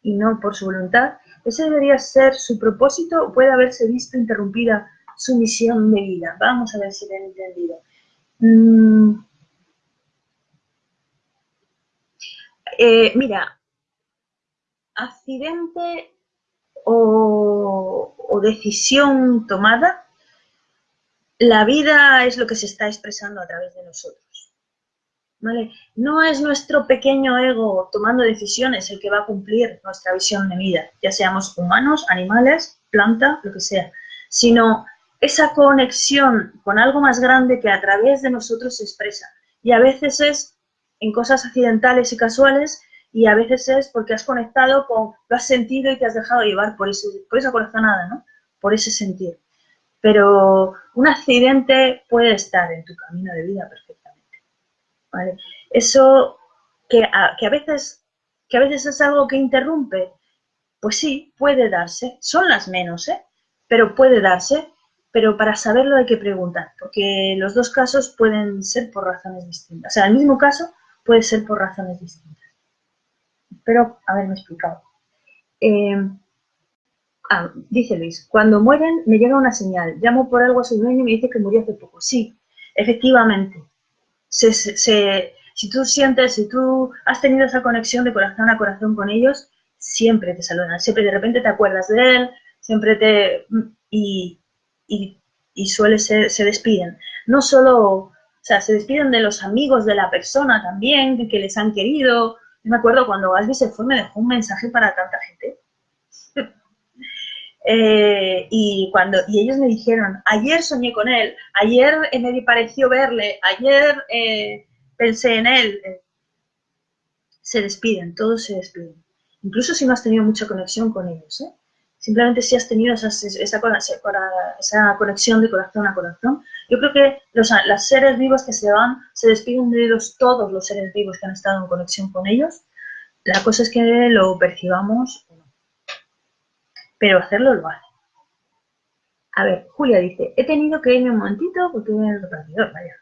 y no por su voluntad. Ese debería ser su propósito o puede haberse visto interrumpida su misión de vida. Vamos a ver si te he entendido. Mm. Eh, mira, accidente o decisión tomada la vida es lo que se está expresando a través de nosotros. No es nuestro pequeño ego tomando decisiones el que va a cumplir nuestra visión de vida, ya seamos humanos, animales, planta, lo que sea, sino esa conexión con algo más grande que a través de nosotros se expresa. Y a veces es en cosas accidentales y casuales y a veces es porque has conectado con, lo has sentido y te has dejado llevar por, ese, por esa corazonada, ¿no? Por ese sentir. Pero un accidente puede estar en tu camino de vida perfectamente. ¿Vale? Eso que a, que a veces que a veces es algo que interrumpe, pues sí, puede darse. Son las menos, ¿eh? Pero puede darse. Pero para saberlo hay que preguntar, porque los dos casos pueden ser por razones distintas. O sea, el mismo caso puede ser por razones distintas. Espero haberme explicado. Eh, ah, dice Luis, cuando mueren me llega una señal, llamo por algo a su dueño y me dice que murió hace poco. Sí, efectivamente. Se, si tú sientes, si tú has tenido esa conexión de corazón a corazón con ellos, siempre te saludan, siempre de repente te acuerdas de él, siempre te... y, y, y suele ser, se despiden. No solo, o sea, se despiden de los amigos de la persona también, que les han querido. me acuerdo cuando Gasby se fue, me dejó un mensaje para tanta gente. Eh, y cuando y ellos me dijeron, ayer soñé con él, ayer me pareció verle, ayer eh, pensé en él. Eh, se despiden, todos se despiden. Incluso si no has tenido mucha conexión con ellos. ¿eh? Simplemente si has tenido esa, esa, conexión de corazón a corazón. Yo creo que los, seres vivos que se van, se despiden de ellos, todos los seres vivos que han estado en conexión con ellos. La cosa es que lo percibamos. Pero hacerlo lo hace. A ver, Julia dice, he tenido que irme un momentito porque viene el repartidor, vaya.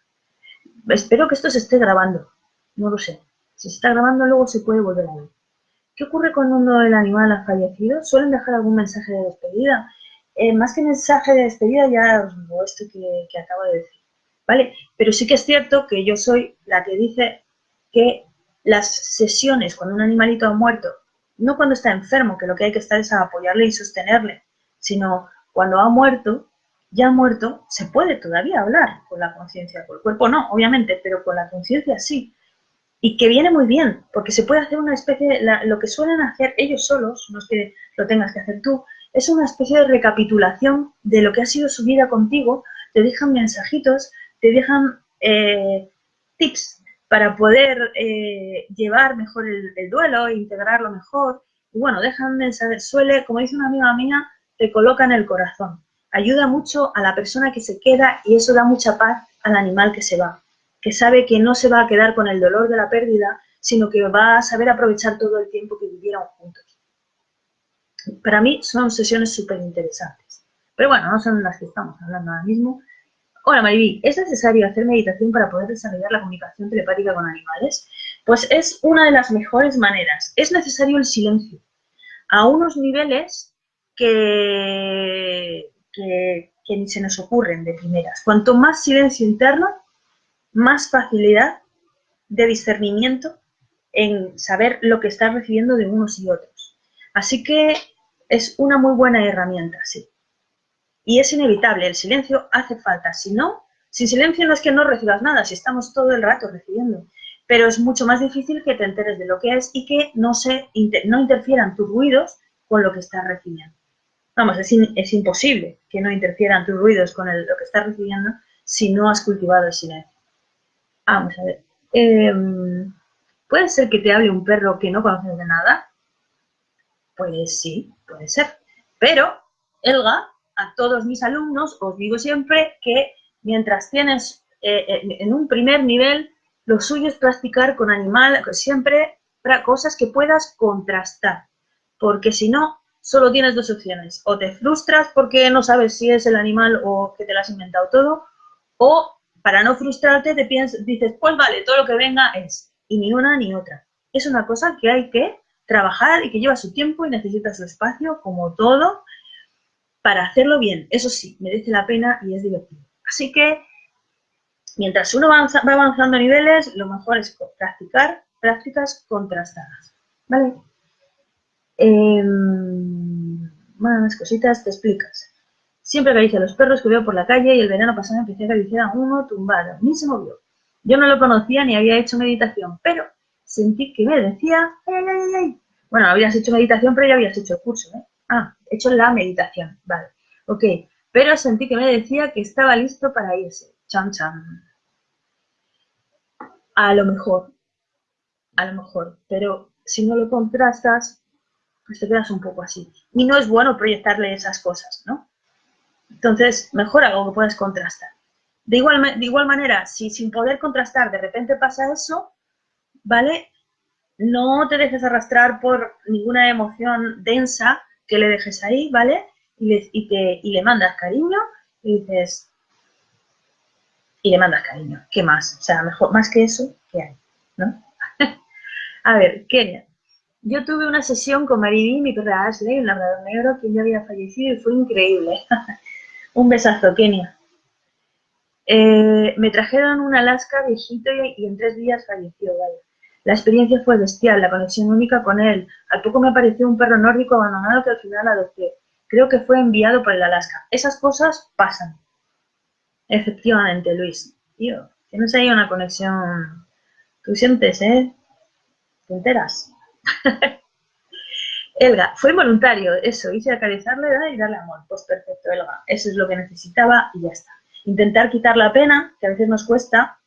Espero que esto se esté grabando. No lo sé. Si se está grabando, luego se puede volver a ver. ¿Qué ocurre cuando el animal ha fallecido? ¿Suelen dejar algún mensaje de despedida? Eh, más que mensaje de despedida, ya os digo esto que, que acabo de decir. ¿Vale? Pero sí que es cierto que yo soy la que dice que las sesiones cuando un animalito ha muerto, no cuando está enfermo, que lo que hay que estar es apoyarle y sostenerle, sino cuando ha muerto, ya muerto, se puede todavía hablar con la conciencia, con el cuerpo no, obviamente, pero con la conciencia sí. Y que viene muy bien, porque se puede hacer una especie, de, lo que suelen hacer ellos solos, no es que lo tengas que hacer tú, es una especie de recapitulación de lo que ha sido su vida contigo, te dejan mensajitos, te dejan eh, tips para poder eh, llevar mejor el, el, duelo, integrarlo mejor. Y bueno, dejan mensajes, suele, como dice una amiga mía, te coloca en el corazón ayuda mucho a la persona que se queda y eso da mucha paz al animal que se va, que sabe que no se va a quedar con el dolor de la pérdida, sino que va a saber aprovechar todo el tiempo que vivieron juntos. Para mí son sesiones súper interesantes. Pero bueno, no son las que estamos hablando ahora mismo. Hola Mariví, ¿es necesario hacer meditación para poder desarrollar la comunicación telepática con animales? Pues es una de las mejores maneras. Es necesario el silencio. A unos niveles que que, ni se nos ocurren de primeras. Cuanto más silencio interno, más facilidad de discernimiento en saber lo que estás recibiendo de unos y otros. Así que es una muy buena herramienta, sí. Y es inevitable, el silencio hace falta. Si no, sin silencio no es que no recibas nada, si estamos todo el rato recibiendo. Pero es mucho más difícil que te enteres de lo que es y que no, se, no interfieran tus ruidos con lo que estás recibiendo. Vamos, es, imposible que no interfieran tus ruidos con lo que estás recibiendo si no has cultivado el silencio. Vamos a ver. Em, ¿Puede ser que te hable un perro que no conoces de nada? Pues sí, puede ser. Pero, Elga, a todos mis alumnos os digo siempre que mientras tienes eh, en un primer nivel, lo suyo es practicar con animal, siempre cosas que puedas contrastar. Porque si no, solo tienes dos opciones. O te frustras porque no sabes si es el animal o que te lo has inventado todo, o para no frustrarte te piensas, dices, pues vale, todo lo que venga es, y ni una ni otra. Es una cosa que hay que trabajar y que lleva su tiempo y necesita su espacio, como todo, para hacerlo bien. Eso sí, merece la pena y es divertido. Así que, mientras uno va avanzando a niveles, lo mejor es practicar prácticas contrastadas. ¿Vale? Eh, más cositas, te explicas. Siempre acaricia a los perros que veo por la calle y el verano pasado empecé a acariciar a uno tumbado. Ni se movió. Yo no lo conocía ni había hecho meditación, pero sentí que me decía, ay, ay. Bueno, habías hecho meditación, pero ya habías hecho el curso, ¿eh? Ah, hecho la meditación, vale. Ok, pero sentí que me decía que estaba listo para irse. Chan, chan. A lo mejor, a lo mejor, pero si no lo contrastas, pues te quedas un poco así. Y no es bueno proyectarle esas cosas, ¿no? Entonces, mejor algo que puedas contrastar. De igual, de igual manera, si sin poder contrastar de repente pasa eso, ¿vale? No te dejes arrastrar por ninguna emoción densa que le dejes ahí, ¿vale? Y le, y te, y le mandas cariño y dices, y le mandas cariño, ¿qué más? O sea, mejor, más que eso, ¿qué hay? ¿No? A ver, Kenia. Yo tuve una sesión con Maridí, mi perra Ashley, un labrador negro, que ya había fallecido y fue increíble. un besazo, Kenia. Eh, me trajeron un Alaska viejito y, en tres días falleció, vaya. La experiencia fue bestial, la conexión única con él. Al poco me apareció un perro nórdico abandonado que al final adopté. Creo que fue enviado por el Alaska. Esas cosas pasan. Efectivamente, Luis. Tío, tienes ahí una conexión. Tú sientes, ¿eh? ¿Te enteras? Elga, fue voluntario, eso, hice acariciarle y darle amor. Pues perfecto, Elga. Eso es lo que necesitaba y ya está intentar quitar la pena, que a veces nos cuesta.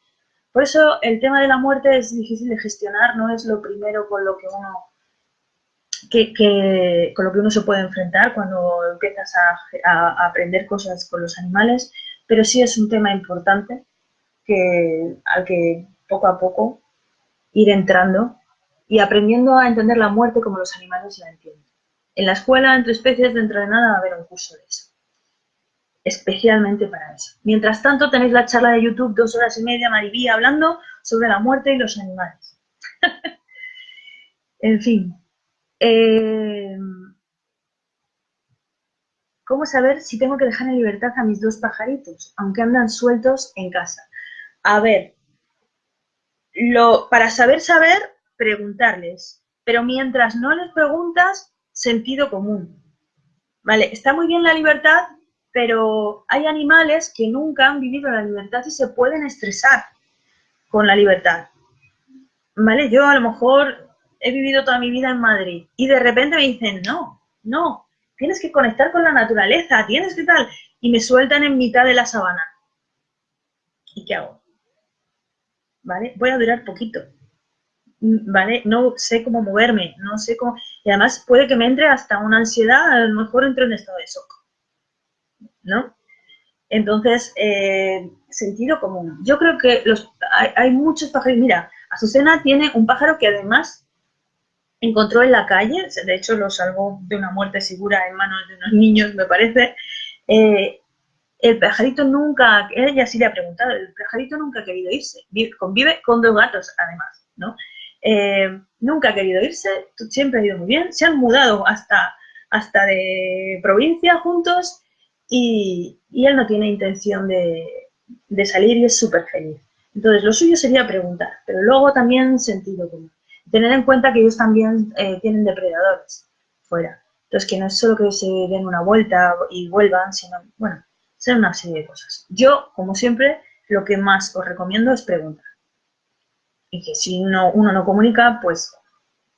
Por eso el tema de la muerte es difícil de gestionar, no es lo primero con lo que uno que, con lo que uno se puede enfrentar cuando empiezas a, aprender cosas con los animales, pero sí es un tema importante que, al que poco a poco ir entrando y aprendiendo a entender la muerte como los animales la entienden. En la escuela, entre especies, dentro de nada va a haber un curso de eso especialmente para eso. Mientras tanto, tenéis la charla de YouTube, dos horas y media, Maribí, hablando sobre la muerte y los animales. en fin. Eh, ¿Cómo saber si tengo que dejar en libertad a mis dos pajaritos, aunque andan sueltos en casa? A ver, lo, para saber saber, preguntarles. Pero mientras no les preguntas, sentido común. ¿Vale? Está muy bien la libertad pero hay animales que nunca han vivido la libertad y se pueden estresar con la libertad. ¿Vale? Yo a lo mejor he vivido toda mi vida en Madrid y de repente me dicen, no, no, tienes que conectar con la naturaleza, tienes que tal, y me sueltan en mitad de la sabana. ¿Y qué hago? ¿Vale? Voy a durar poquito. ¿Vale? No sé cómo moverme, no sé cómo... Y además puede que me entre hasta una ansiedad, a lo mejor entro en estado de shock. ¿No? Entonces, eh, sentido común. Yo creo que los, hay, muchos pájaros. Mira, Azucena tiene un pájaro que además encontró en la calle, de hecho lo salvó de una muerte segura en manos de unos niños, me parece. Eh, el pajarito nunca, ella sí le ha preguntado, el pajarito nunca ha querido irse, convive con dos gatos además, ¿no? Eh, nunca ha querido irse, siempre ha ido muy bien, se han mudado hasta, hasta de provincia juntos y, él no tiene intención de, salir y es súper feliz. Entonces, lo suyo sería preguntar, pero luego también sentido común. Tener en cuenta que ellos también eh, tienen depredadores fuera. Entonces, que no es solo que se den una vuelta y vuelvan, sino, bueno, ser una serie de cosas. Yo, como siempre, lo que más os recomiendo es preguntar. Y que si uno no comunica, pues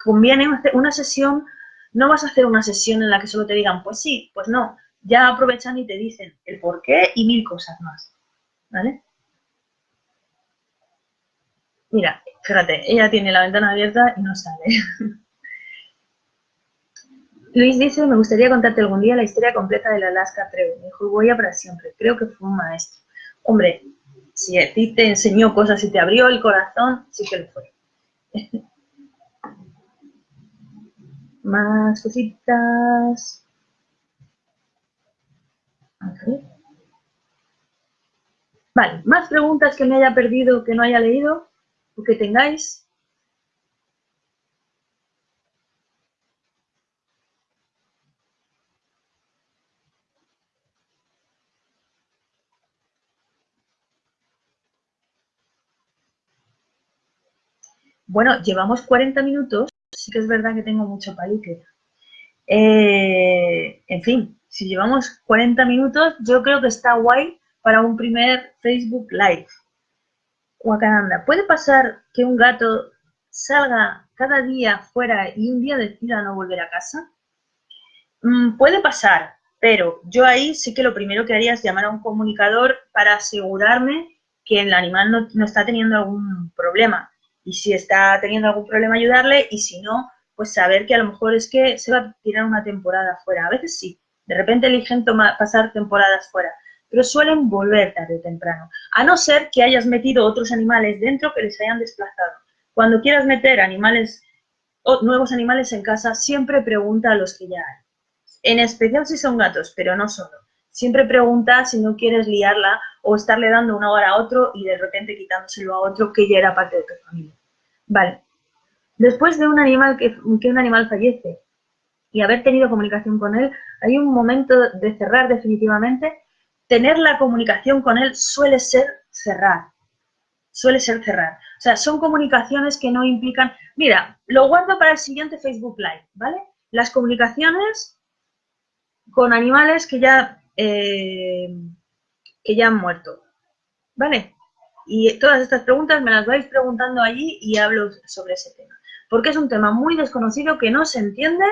conviene hacer una sesión, no vas a hacer una sesión en la que solo te digan, pues sí, pues no, ya aprovechan y te dicen el por qué y mil cosas más. ¿Vale? Mira, fíjate, ella tiene la ventana abierta y no sale. Luis dice, me gustaría contarte algún día la historia completa del Alaska Trail. Me dijo, voy a para siempre. Creo que fue un maestro. Hombre, si a ti te enseñó cosas y te abrió el corazón, sí que lo fue. Más cositas. Vale, más preguntas que me haya perdido, que no haya leído o que tengáis. Bueno, llevamos 40 minutos, sí que es verdad que tengo mucho palique. Eh, en fin, si llevamos 40 minutos, yo creo que está guay para un primer Facebook Live. Guacananda, ¿puede pasar que un gato salga cada día fuera y un día decida no volver a casa? Mm, puede pasar, Pero yo ahí sí que lo primero que haría es llamar a un comunicador para asegurarme que el animal no, no está teniendo algún problema. Y si está teniendo algún problema, ayudarle. Y si no, pues saber que a lo mejor es que se va a tirar una temporada fuera. A veces sí, de repente eligen tomar, pasar temporadas fuera, pero suelen volver tarde o temprano, a no ser que hayas metido otros animales dentro que les hayan desplazado. Cuando quieras meter animales, nuevos animales en casa, siempre pregunta a los que ya hay. En especial si son gatos, pero no solo. Siempre pregunta si no quieres liarla o estarle dando una hora a otro y de repente quitándoselo a otro que ya era parte de tu familia. Vale, Después de un animal que, un animal fallece y haber tenido comunicación con él, hay un momento de cerrar definitivamente. Tener la comunicación con él suele ser cerrar. Suele ser cerrar. O sea, son comunicaciones que no implican... Mira, lo guardo para el siguiente Facebook Live, ¿vale? Las comunicaciones con animales que ya, eh, que ya han muerto, ¿vale? Y todas estas preguntas me las vais preguntando allí y hablo sobre ese tema porque es un tema muy desconocido que no se entiende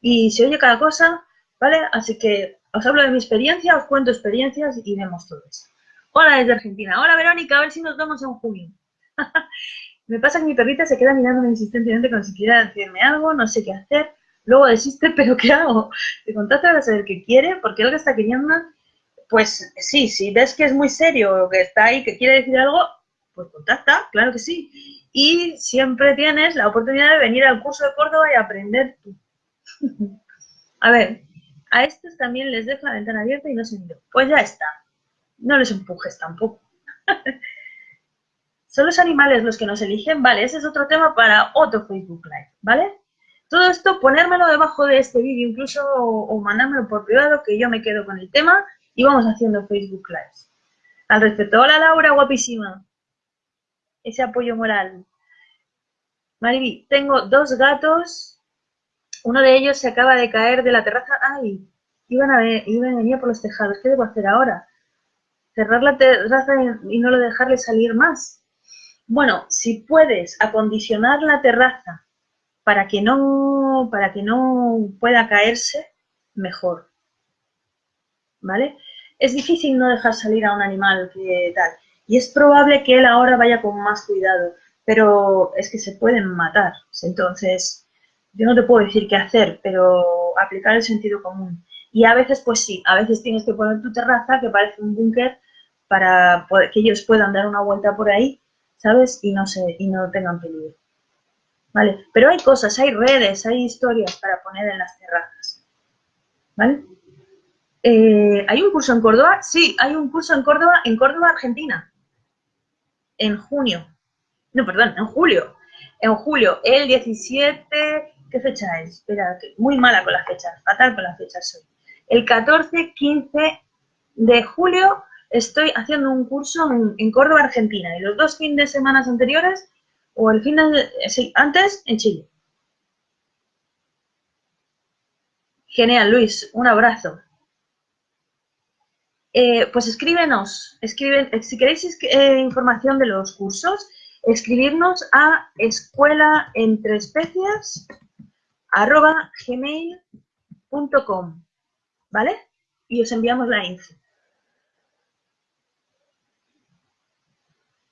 y se oye cada cosa, ¿vale? Así que os hablo de mi experiencia, os cuento experiencias y vemos todo eso. Hola desde Argentina. Hola Verónica, a ver si nos vemos en junio. me pasa que mi perrita se queda mirándome insistentemente como si quisiera decirme algo, no sé qué hacer. Luego desiste, pero ¿qué hago? Te contacto para saber qué quiere, porque lo que está queriendo. Pues sí, si ves que es muy serio o que está ahí, que quiere decir algo, pues contacta, claro que sí y siempre tienes la oportunidad de venir al curso de Córdoba y aprender tú. A ver, a estos también les dejo la ventana abierta y no se miran. Pues ya está. No les empujes tampoco. ¿Son los animales los que nos eligen? Vale, ese es otro tema para otro Facebook Live, ¿vale? Todo esto, ponérmelo debajo de este vídeo incluso o, mandármelo por privado que yo me quedo con el tema y vamos haciendo Facebook Live. Al respecto, hola Laura, guapísima ese apoyo moral. Mariby, tengo dos gatos, uno de ellos se acaba de caer de la terraza. ¡Ay! Iban a, ver, iban a venir por los tejados. ¿Qué debo hacer ahora? ¿Cerrar la terraza y no lo dejarle salir más? Bueno, si puedes acondicionar la terraza para que no, para que no pueda caerse, mejor. ¿Vale? Es difícil no dejar salir a un animal que tal. Y es probable que él ahora vaya con más cuidado, pero es que se pueden matar. Entonces, yo no te puedo decir qué hacer, pero aplicar el sentido común. Y a veces, pues sí, a veces tienes que poner tu terraza, que parece un búnker, para que ellos puedan dar una vuelta por ahí, ¿sabes? Y no, se, y no tengan peligro. ¿Vale? Pero hay cosas, hay redes, hay historias para poner en las terrazas. ¿Vale? Eh, ¿Hay un curso en Córdoba? Sí, hay un curso en Córdoba, en Córdoba, Argentina en junio. No, perdón, en julio. En julio, el 17, ¿qué fecha es? Espera, muy mala con las fechas, fatal con las fechas soy. El 14, 15 de julio estoy haciendo un curso en, Córdoba, Argentina, y los dos fines de semana anteriores, o el fin de, sí, antes, en Chile. Genial, Luis, un abrazo. Eh, pues escríbenos, escriben, eh, si queréis eh, información de los cursos, escribirnos a escuela entre especies arroba gmail.com, ¿vale? Y os enviamos la info.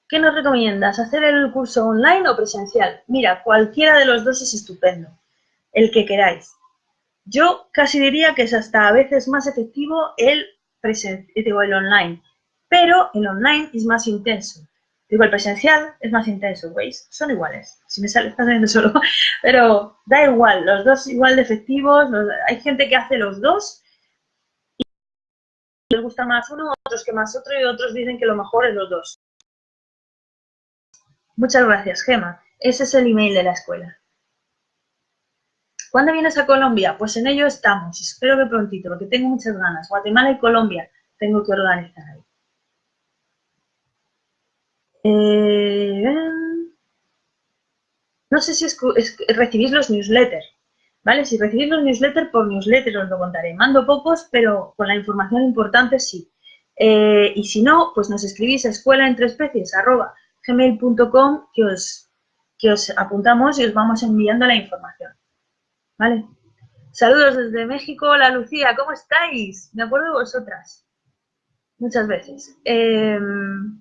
¿Qué nos recomiendas? ¿Hacer el curso online o presencial? Mira, cualquiera de los dos es estupendo, el que queráis. Yo casi diría que es hasta a veces más efectivo el presencial, el online, pero el online es más intenso. Digo, el presencial es más intenso, ¿veis? Son iguales. Si me sale, está saliendo solo. Pero da igual, los dos igual de efectivos. hay gente que hace los dos y les gusta más uno, otros que más otro y otros dicen que lo mejor es los dos. Muchas gracias, Gema. Ese es el email de la escuela. ¿Cuándo vienes a Colombia? Pues en ello estamos. Espero que prontito, porque tengo muchas ganas. Guatemala y Colombia tengo que organizar ahí. Eh, no sé si recibís los newsletters, ¿vale? Si recibís los newsletters, por newsletter os lo contaré. Mando pocos, pero con la información importante sí. Eh, y si no, pues nos escribís a escuela entre especies gmail.com que os, que os apuntamos y os vamos enviando la información. ¿vale? Saludos desde México. Hola Lucía, ¿cómo estáis? Me acuerdo de vosotras. Muchas veces. Em,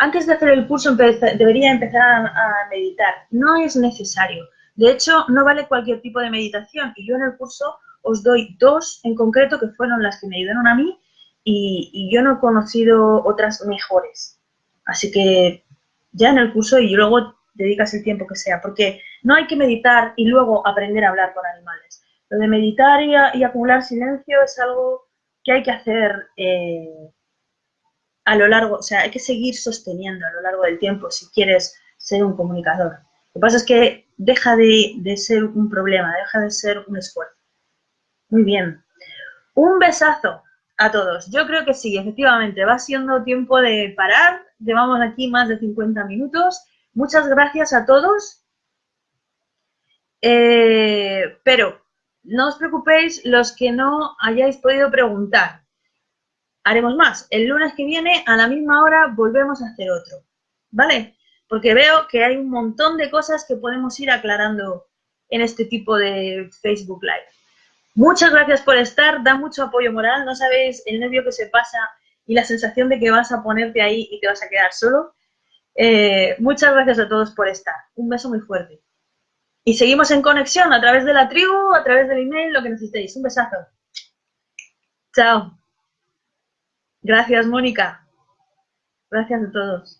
antes de hacer el curso debería empezar a meditar. No es necesario. De hecho, no vale cualquier tipo de meditación. Y yo en el curso os doy dos en concreto que fueron las que me ayudaron a mí y, yo no he conocido otras mejores. Así que ya en el curso y luego dedicas el tiempo que sea, porque no hay que meditar y luego aprender a hablar con animales. Lo de meditar y, acumular silencio es algo que hay que hacer eh, a lo largo, o sea, hay que seguir sosteniendo a lo largo del tiempo si quieres ser un comunicador. Lo que pasa es que deja de ser un problema, deja de ser un esfuerzo. Muy bien. Un besazo a todos. Yo creo que sí, efectivamente, va siendo tiempo de parar. Llevamos aquí más de 50 minutos. Muchas gracias a todos. Eh, pero no os preocupéis los que no hayáis podido preguntar. Haremos más. El lunes que viene, a la misma hora, volvemos a hacer otro. ¿Vale? Porque veo que hay un montón de cosas que podemos ir aclarando en este tipo de Facebook Live. Muchas gracias por estar, da mucho apoyo moral, no sabéis el nervio que se pasa y la sensación de que vas a ponerte ahí y te vas a quedar solo. Eh, muchas gracias a todos por estar. Un beso muy fuerte. Y seguimos en conexión a través de la tribu, a través del email, lo que necesitéis. Un besazo. Chao. Gracias, Mónica. Gracias a todos.